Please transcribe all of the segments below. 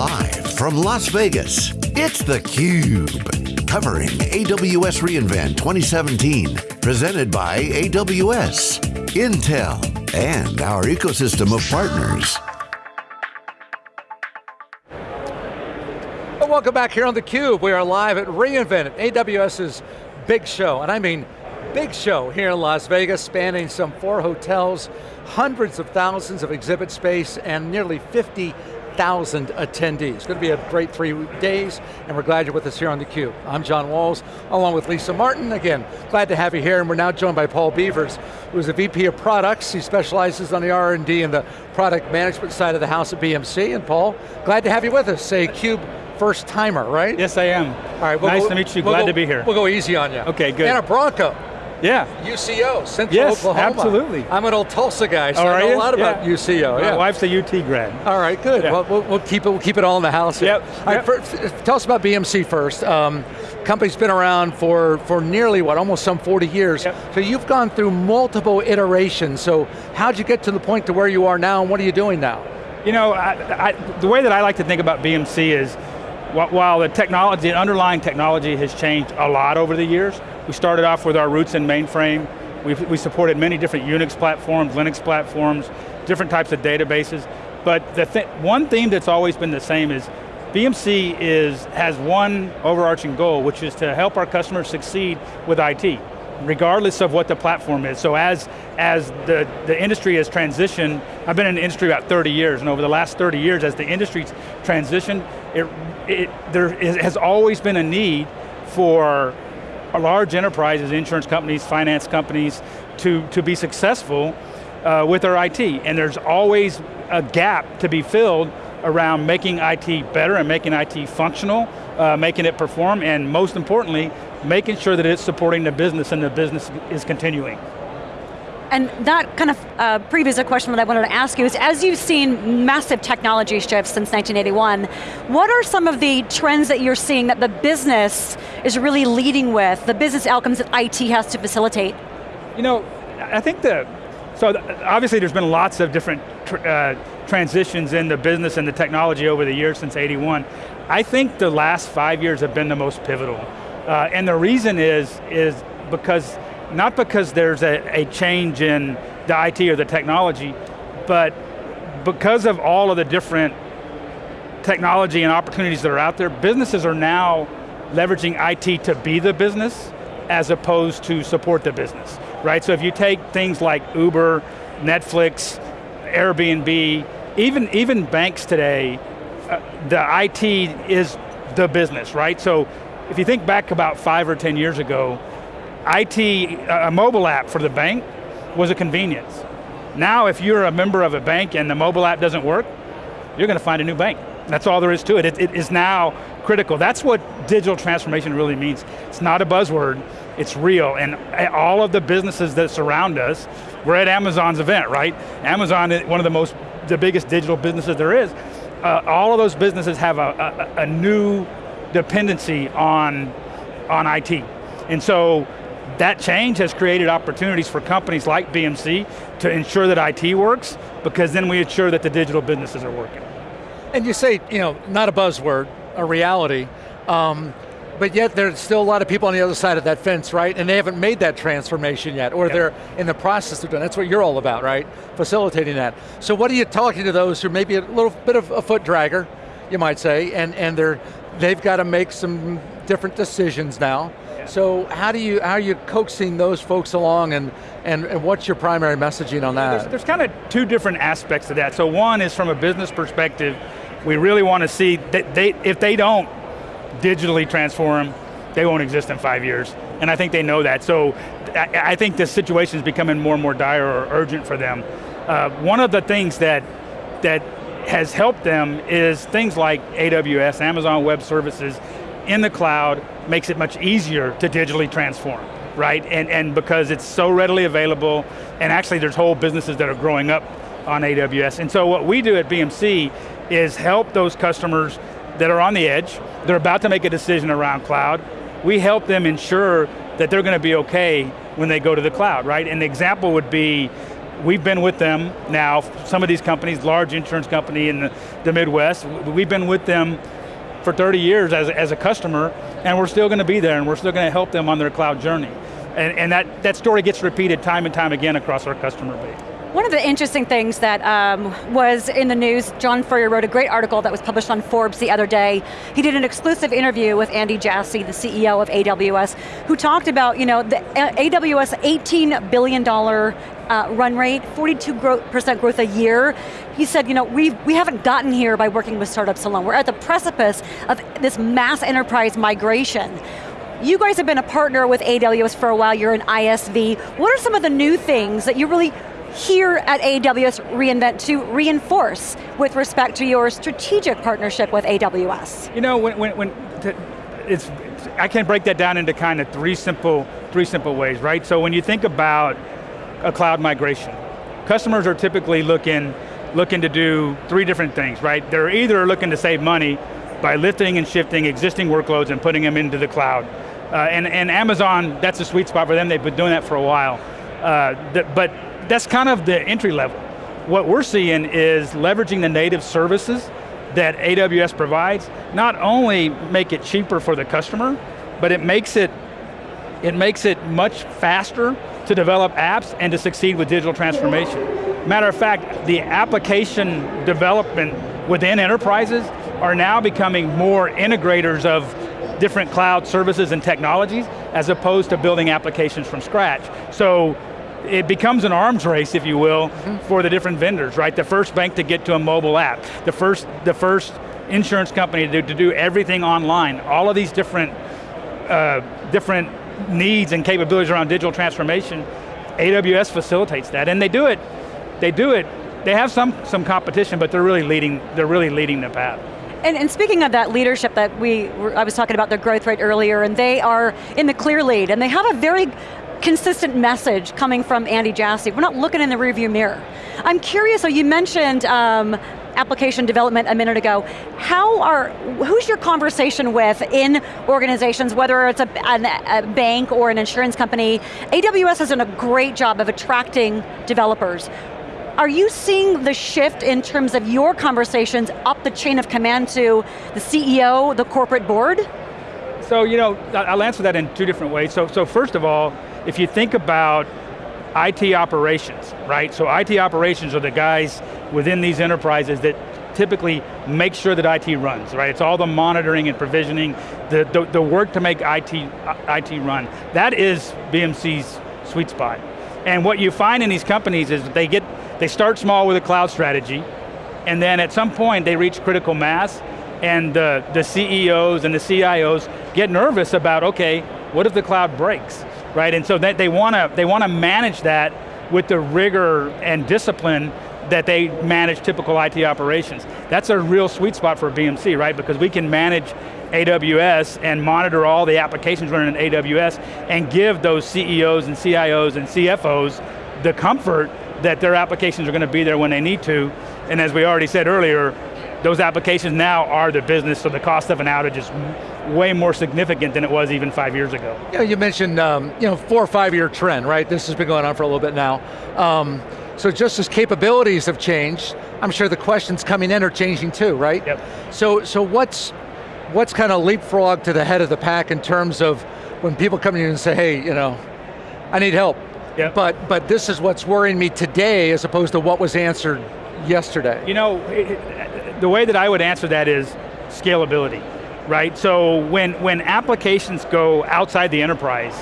Live from Las Vegas, it's theCUBE. Covering AWS reInvent 2017. Presented by AWS, Intel, and our ecosystem of partners. Well, welcome back here on theCUBE. We are live at reInvent, AWS's big show, and I mean big show here in Las Vegas, spanning some four hotels, hundreds of thousands of exhibit space, and nearly 50,000 attendees. It's going to be a great three days, and we're glad you're with us here on theCUBE. I'm John Walls, along with Lisa Martin. Again, glad to have you here, and we're now joined by Paul Beavers, who's the VP of Products. He specializes on the R&D and the product management side of the house at BMC, and Paul, glad to have you with us. Say CUBE first timer, right? Yes, I am. All right, we'll nice go, to meet you, we'll glad go, to be here. We'll go easy on you. Okay, good. And a Bronco. Yeah. UCO, Central yes, Oklahoma. absolutely. I'm an old Tulsa guy, so oh, I know you? a lot about yeah. UCO. My yeah. wife's a UT grad. All right, good. Yeah. Well, we'll, we'll keep it. We'll keep it all in the house. Yep. All right, yep. first, tell us about BMC first. Um, company's been around for for nearly what, almost some 40 years. Yep. So you've gone through multiple iterations. So how'd you get to the point to where you are now, and what are you doing now? You know, I, I, the way that I like to think about BMC is, while the technology, the underlying technology has changed a lot over the years, we started off with our roots in mainframe. We, we supported many different Unix platforms, Linux platforms, different types of databases. But the th one theme that's always been the same is BMC is, has one overarching goal, which is to help our customers succeed with IT, regardless of what the platform is. So as, as the, the industry has transitioned, I've been in the industry about 30 years, and over the last 30 years, as the industry's transitioned, it, it, there is, has always been a need for large enterprises, insurance companies, finance companies, to, to be successful uh, with their IT. And there's always a gap to be filled around making IT better and making IT functional, uh, making it perform, and most importantly, making sure that it's supporting the business and the business is continuing. And that kind of uh, previous a question that I wanted to ask you is, as you've seen massive technology shifts since 1981, what are some of the trends that you're seeing that the business is really leading with, the business outcomes that IT has to facilitate? You know, I think that, so obviously there's been lots of different tr uh, transitions in the business and the technology over the years since 81. I think the last five years have been the most pivotal. Uh, and the reason is, is because not because there's a, a, change in the IT or the technology, but because of all of the different technology and opportunities that are out there, businesses are now leveraging IT to be the business as opposed to support the business, right? So if you take things like Uber, Netflix, Airbnb, even, even banks today, uh, the IT is the business, right? So if you think back about five or 10 years ago, IT, a mobile app for the bank was a convenience. Now if you're a member of a bank and the mobile app doesn't work, you're going to find a new bank. That's all there is to it. it. It is now critical. That's what digital transformation really means. It's not a buzzword, it's real. And all of the businesses that surround us, we're at Amazon's event, right? Amazon is one of the most, the biggest digital businesses there is. Uh, all of those businesses have a, a, a new dependency on, on IT. And so that change has created opportunities for companies like BMC to ensure that IT works, because then we ensure that the digital businesses are working. And you say, you know, not a buzzword, a reality, um, but yet there's still a lot of people on the other side of that fence, right? And they haven't made that transformation yet, or yep. they're in the process of doing That's what you're all about, right? Facilitating that. So what are you talking to those who may be a little bit of a foot dragger, you might say, and, and they're, they've got to make some different decisions now. So how do you how are you coaxing those folks along, and and, and what's your primary messaging on that? There's, there's kind of two different aspects to that. So one is from a business perspective, we really want to see that they if they don't digitally transform, they won't exist in five years. And I think they know that. So I, I think this situation is becoming more and more dire or urgent for them. Uh, one of the things that that has helped them is things like AWS, Amazon Web Services, in the cloud makes it much easier to digitally transform, right? And, and because it's so readily available, and actually there's whole businesses that are growing up on AWS. And so what we do at BMC is help those customers that are on the edge, they're about to make a decision around cloud, we help them ensure that they're going to be okay when they go to the cloud, right? An example would be, we've been with them now, some of these companies, large insurance company in the, the Midwest, we've been with them for 30 years as, as a customer, and we're still going to be there, and we're still going to help them on their cloud journey. And, and that, that story gets repeated time and time again across our customer base. One of the interesting things that um, was in the news, John Furrier wrote a great article that was published on Forbes the other day. He did an exclusive interview with Andy Jassy, the CEO of AWS, who talked about you know, the AWS $18 billion uh, run rate, 42% growth a year. He said, you know, we we haven't gotten here by working with startups alone. We're at the precipice of this mass enterprise migration. You guys have been a partner with AWS for a while, you're an ISV. What are some of the new things that you really here at AWS reInvent to reinforce with respect to your strategic partnership with AWS? You know, when, when, when it's, I can break that down into kind of three simple, three simple ways, right? So when you think about a cloud migration, customers are typically looking, looking to do three different things, right? They're either looking to save money by lifting and shifting existing workloads and putting them into the cloud. Uh, and, and Amazon, that's a sweet spot for them, they've been doing that for a while. Uh, but that's kind of the entry level. What we're seeing is leveraging the native services that AWS provides, not only make it cheaper for the customer, but it makes it, it makes it much faster to develop apps and to succeed with digital transformation. Matter of fact, the application development within enterprises are now becoming more integrators of different cloud services and technologies as opposed to building applications from scratch. So it becomes an arms race, if you will, mm -hmm. for the different vendors, right? The first bank to get to a mobile app, the first, the first insurance company to, to do everything online, all of these different, uh, different needs and capabilities around digital transformation, AWS facilitates that, and they do it, they do it, they have some, some competition, but they're really leading, they're really leading the path. And, and, speaking of that leadership that we, I was talking about their growth rate earlier, and they are in the clear lead, and they have a very consistent message coming from Andy Jassy. We're not looking in the rearview mirror. I'm curious, so you mentioned um, application development a minute ago. How are, who's your conversation with in organizations, whether it's a, a, bank or an insurance company? AWS has done a great job of attracting developers. Are you seeing the shift in terms of your conversations up the chain of command to the CEO, the corporate board? So, you know, I'll answer that in two different ways. So, so first of all, if you think about IT operations, right? So IT operations are the guys within these enterprises that typically make sure that IT runs, right? It's all the monitoring and provisioning, the, the, the work to make IT, IT run. That is BMC's sweet spot. And what you find in these companies is they get, they start small with a cloud strategy, and then at some point they reach critical mass, and the, the CEOs and the CIOs get nervous about, okay, what if the cloud breaks? Right? And so that they want to they want to manage that with the rigor and discipline that they manage typical IT operations. That's a real sweet spot for BMC, right? Because we can manage AWS and monitor all the applications running in AWS and give those CEOs and CIOs and CFOs the comfort that their applications are going to be there when they need to. And as we already said earlier, those applications now are the business, so the cost of an outage is way more significant than it was even five years ago. Yeah, you mentioned um, you know, four or five year trend, right? This has been going on for a little bit now. Um, so just as capabilities have changed, I'm sure the questions coming in are changing too, right? Yep. So, so what's, what's kind of leapfrog to the head of the pack in terms of when people come in and say, hey, you know, I need help. Yep. But, but this is what's worrying me today as opposed to what was answered yesterday. You know, the way that I would answer that is scalability, right? So when, when applications go outside the enterprise,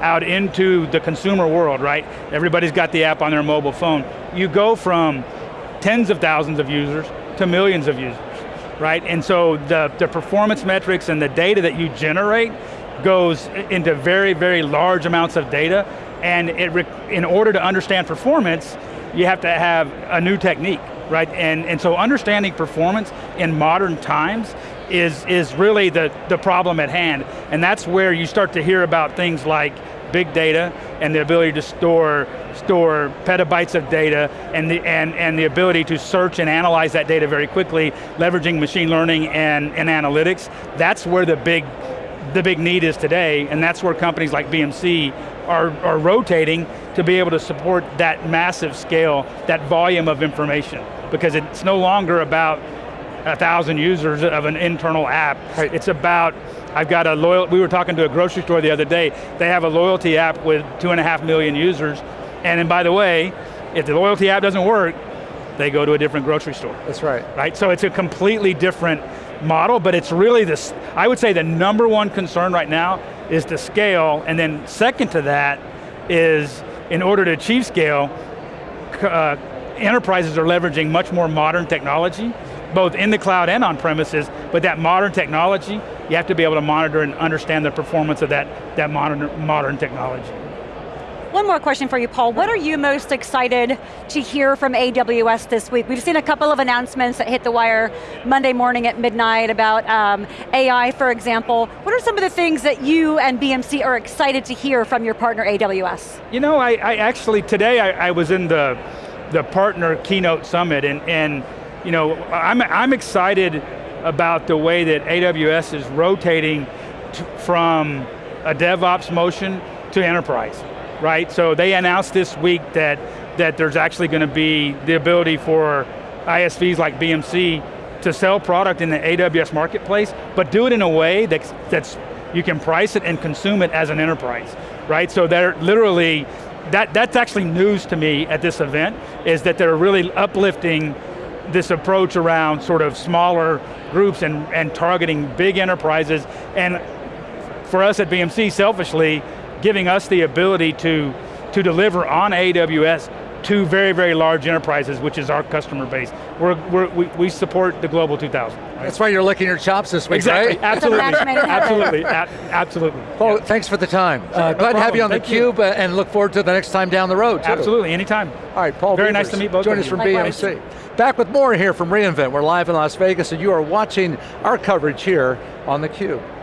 out into the consumer world, right? Everybody's got the app on their mobile phone. You go from tens of thousands of users to millions of users, right? And so the, the performance metrics and the data that you generate goes into very, very large amounts of data, and it in order to understand performance, you have to have a new technique right? And, and so understanding performance in modern times is, is really the, the problem at hand. And that's where you start to hear about things like big data and the ability to store, store petabytes of data and the, and, and the ability to search and analyze that data very quickly, leveraging machine learning and, and analytics. That's where the big the big need is today, and that's where companies like BMC are, are rotating to be able to support that massive scale, that volume of information. Because it's no longer about a thousand users of an internal app. Right. It's about, I've got a loyal, we were talking to a grocery store the other day, they have a loyalty app with two and a half million users, and then by the way, if the loyalty app doesn't work, they go to a different grocery store. That's right. Right, so it's a completely different model, but it's really this, I would say the number one concern right now is the scale, and then second to that is, in order to achieve scale, uh, enterprises are leveraging much more modern technology, both in the cloud and on premises, but that modern technology, you have to be able to monitor and understand the performance of that, that modern, modern technology. One more question for you, Paul. What are you most excited to hear from AWS this week? We've seen a couple of announcements that hit the wire Monday morning at midnight about um, AI, for example. What are some of the things that you and BMC are excited to hear from your partner AWS? You know, I, I actually, today I, I, was in the, the partner keynote summit and, and you know, I'm, I'm excited about the way that AWS is rotating from a DevOps motion to enterprise right? So they announced this week that, that there's actually going to be the ability for ISVs like BMC to sell product in the AWS marketplace, but do it in a way that's, that's you can price it and consume it as an enterprise, right? So they're literally, that, that's actually news to me at this event, is that they're really uplifting this approach around sort of smaller groups and, and targeting big enterprises, and for us at BMC, selfishly, giving us the ability to, to deliver on AWS to very, very large enterprises, which is our customer base. We're, we're, we, we support the Global 2000. Right? That's why you're licking your chops this week, exactly. right? Absolutely, absolutely, absolutely. Well, yeah. thanks for the time. Uh, glad to have you on Thank theCUBE uh, and look forward to the next time down the road, too. Absolutely, anytime. All right, Paul Very Beavers, nice to meet both of you. Join of us from Likewise. BMC. Back with more here from reInvent. We're live in Las Vegas and you are watching our coverage here on theCUBE.